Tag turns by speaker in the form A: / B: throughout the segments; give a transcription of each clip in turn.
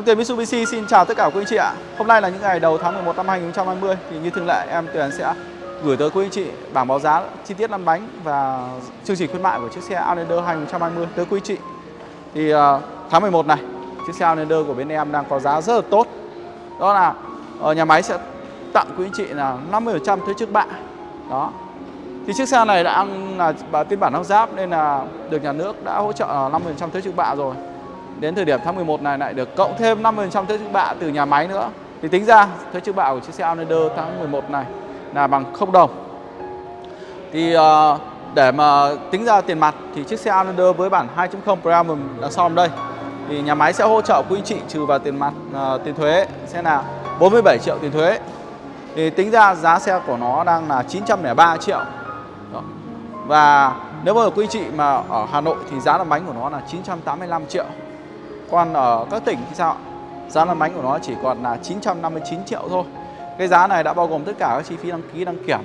A: Em Tuyền Mitsubishi xin chào tất cả quý anh chị ạ. Hôm nay là những ngày đầu tháng 11 năm 2020 thì như thường lệ em Tuyền sẽ gửi tới quý anh chị bảng báo giá chi tiết lăn bánh và chương trình khuyến mại của chiếc xe Outlander 2020 tới quý anh chị. Thì uh, tháng 11 này, chiếc xe Outlander của bên em đang có giá rất là tốt. Đó là uh, nhà máy sẽ tặng quý anh chị là 50% thuế trước bạ. Đó. Thì chiếc xe này đã là phiên bản lắp ráp nên là được nhà nước đã hỗ trợ 50% thuế trước bạ rồi đến thời điểm tháng 11 này lại được cộng thêm 50% thuế trước bạ từ nhà máy nữa. Thì tính ra thuế trước bạ của chiếc xe Outlander tháng 11 này là bằng 0 đồng. Thì uh, để mà tính ra tiền mặt thì chiếc xe Outlander với bản 2.0 Premium đằng sau đây thì nhà máy sẽ hỗ trợ quý anh chị trừ vào tiền mặt uh, tiền thuế sẽ là 47 triệu tiền thuế. Thì tính ra giá xe của nó đang là 903 triệu. Đó. Và nếu mà quý chị mà ở Hà Nội thì giá làm bánh của nó là 985 triệu. Còn ở các tỉnh thì sao? Giá lăn bánh của nó chỉ còn là 959 triệu thôi. Cái giá này đã bao gồm tất cả các chi phí đăng ký đăng kiểm,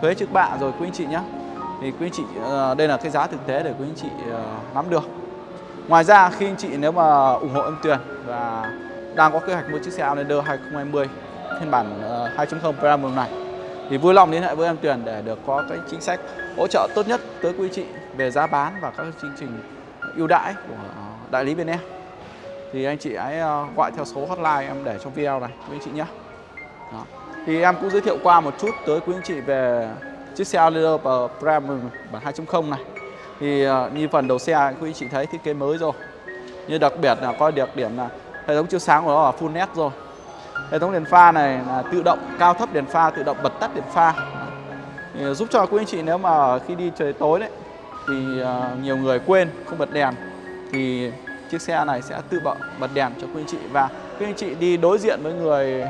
A: thuế trước bạ rồi quý anh chị nhé. Thì quý anh chị ờ, đây là cái giá thực tế để quý anh chị ờ, nắm được. Ngoài ra khi anh chị nếu mà ủng hộ em tuyển và đang có kế hoạch mua chiếc xe Outlander 2020 phiên bản ờ, 2.0 Premium này thì vui lòng liên hệ với em Tuyền để được có cái chính sách hỗ trợ tốt nhất tới quý chị về giá bán và các chương trình ưu đãi của đại lý bên em thì anh chị hãy ờ, gọi theo số hotline em để trong video này, quý anh chị nhé. Đó. thì em cũng giới thiệu qua một chút tới quý anh chị về chiếc xe Leader Premium bản 2.0 này. Thì ờ, như phần đầu xe quý anh chị thấy thiết kế mới rồi. Như đặc biệt là coi được điểm là hệ thống chiếu sáng của nó là full LED rồi. Hệ thống đèn pha này là tự động, cao thấp đèn pha, tự động bật tắt đèn pha. Thì ờ, giúp cho quý anh chị nếu mà khi đi trời tối đấy, thì nhiều người quên, không bật đèn, thì chiếc xe này sẽ tự bật, bật đèn cho quý anh chị. Và quý anh chị đi đối diện với người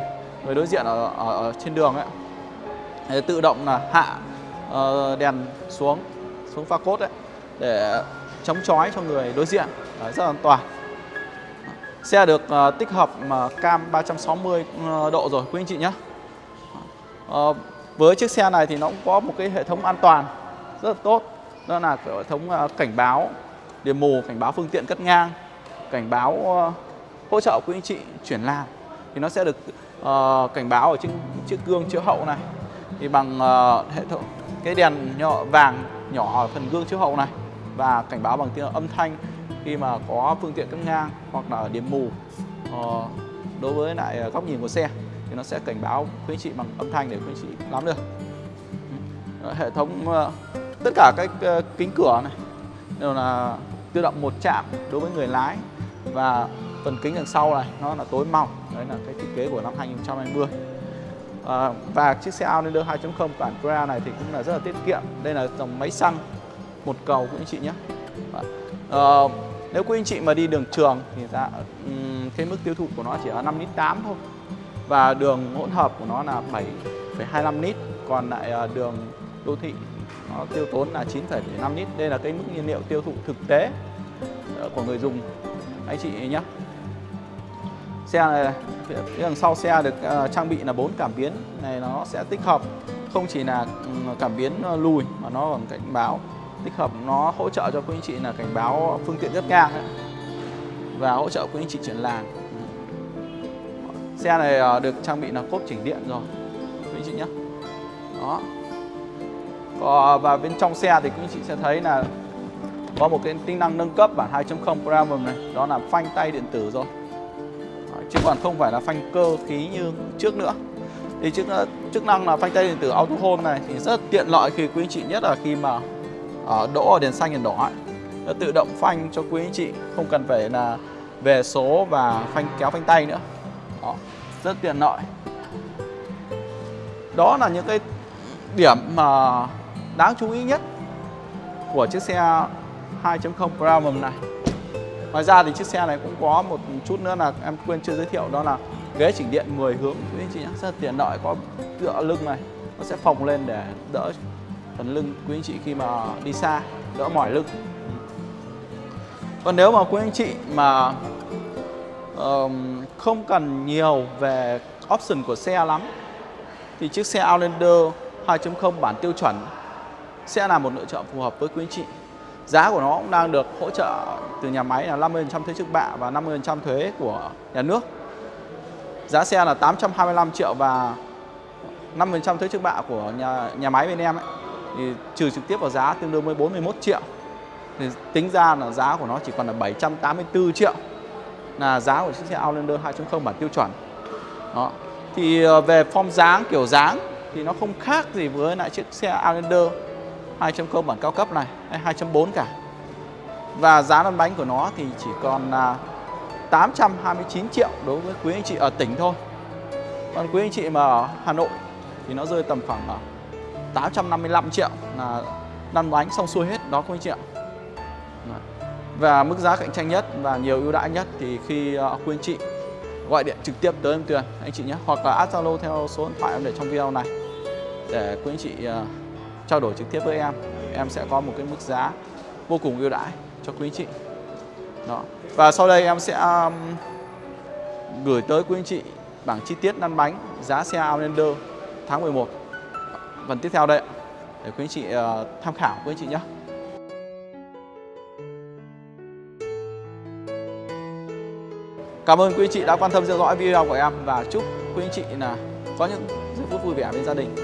A: người đối diện ở, ở, ở trên đường ấy để tự động là hạ uh, đèn xuống xuống pha cốt đấy để chống chói cho người đối diện. Đấy, rất an toàn. Xe được uh, tích hợp uh, cam 360 độ rồi quý anh chị nhé uh, với chiếc xe này thì nó cũng có một cái hệ thống an toàn rất là tốt. Đó là hệ thống uh, cảnh báo điểm mù cảnh báo phương tiện cắt ngang cảnh báo ờ, hỗ trợ quý anh chị chuyển làn thì nó sẽ được uh, cảnh báo ở trên chiếc gương chiếu hậu này. Thì bằng uh, hệ thống cái đèn nhỏ vàng nhỏ ở phần gương chiếu hậu này và cảnh báo bằng tiếng âm thanh khi mà có phương tiện cắt ngang hoặc là điểm mù uh, đối với lại góc nhìn của xe thì nó sẽ cảnh báo quý anh chị bằng âm thanh để quý anh chị nắm được. Ừ. Hệ thống uh, tất cả các uh, kính cửa này đều là tự động một chạm đối với người lái và phần kính đằng sau này nó là tối màu đấy là cái thiết kế của năm 2020 à, và chiếc xe Outlander 2.0 bản Cora này thì cũng là rất là tiết kiệm. Đây là dòng máy xăng một cầu của anh chị nhé. À, nếu quý anh chị mà đi đường trường thì ra um, cái mức tiêu thụ của nó chỉ ở 5 lít 8 thôi. Và đường hỗn hợp của nó là 7,25 lít còn lại ờ, đường đô thị nó tiêu tốn là 9,5 lít. Đây là cái mức nhiên liệu tiêu thụ thực tế ờ, của người dùng anh chị nhé xe này phía đằng sau xe được uh, trang bị là bốn cảm biến. Này nó sẽ tích hợp không chỉ là ừ, cảm biến ờ, lùi mà nó còn cảnh báo. Tích hợp nó hỗ trợ cho quý anh chị là cảnh báo phương tiện rất ngang ấy. và hỗ trợ quý anh chị chuyển làn. Xe này ờ, được trang bị là cốp chỉnh điện rồi quý anh chị nhé đó. Và bên trong xe thì quý anh chị sẽ thấy là có một cái tính năng nâng cấp bản 2.0 Premium này đó là phanh tay điện tử rồi. Chứ còn không phải là phanh cơ khí như trước nữa. Thì chức ờ, chức năng là phanh tay điện tử auto hold này thì rất tiện lợi khi quý anh chị nhất là khi mà ở đỗ ở đèn xanh đèn đỏ ấy. nó tự động phanh cho quý anh chị không cần phải là về số và phanh kéo phanh tay nữa. Đó, rất tiện lợi. Đó là những cái điểm mà đáng chú ý nhất của chiếc xe 2.0 Premium này. Ngoài ra thì chiếc xe này cũng có một chút nữa là em quên chưa giới thiệu đó là ghế chỉnh điện 10 hướng. Quý anh chị nhé rất là tiện lợi có tựa lưng này nó sẽ phồng lên để đỡ phần lưng quý anh chị khi mà đi xa đỡ mỏi lưng. Còn nếu mà quý anh chị mà um, không cần nhiều về option của xe lắm thì chiếc xe Outlander 2.0 bản tiêu chuẩn sẽ là một lựa chọn phù hợp với quý anh chị giá của nó cũng đang được hỗ trợ từ nhà máy là 50% thuế trước bạ và 50% thuế của nhà nước. Giá xe là 825 triệu và 50% thuế trước bạ của nhà nhà máy bên em ấy, thì trừ trực tiếp vào giá tương đương với 41 triệu. Thì tính ra là giá của nó chỉ còn là 784 triệu là giá của chiếc xe Outlander 2.0 bản tiêu chuẩn. Đó. Thì ờ, về form dáng, kiểu dáng thì nó không khác gì với lại chiếc xe Outlander 2.0 bản cao cấp này hay 2.4 cả. Và giá lăn bánh của nó thì chỉ còn là 829 triệu đối với quý anh chị ở tỉnh thôi. Còn quý anh chị mà ở Hà Nội thì nó rơi tầm khoảng à, 855 triệu là lăn bánh xong xuôi hết đó quý anh chị ạ. Và mức giá cạnh tranh nhất và nhiều ưu đãi nhất thì khi à, quý anh chị gọi điện trực tiếp tới em Tuyền anh chị nhé hoặc là add Zalo theo số điện thoại em để trong video này để quý anh chị uh, trao đổi trực tiếp với em em sẽ có một cái mức giá vô cùng ưu đãi cho quý anh chị. Đó. Và sau đây em sẽ um, gửi tới quý anh chị bảng chi tiết lăn bánh giá xe Outlander tháng 11 phần tiếp theo đây để quý anh chị uh, tham khảo quý anh chị nhé. Cảm ơn quý anh chị đã quan tâm theo dõi video của em và chúc quý anh chị là có những giây phút vui vẻ bên gia đình.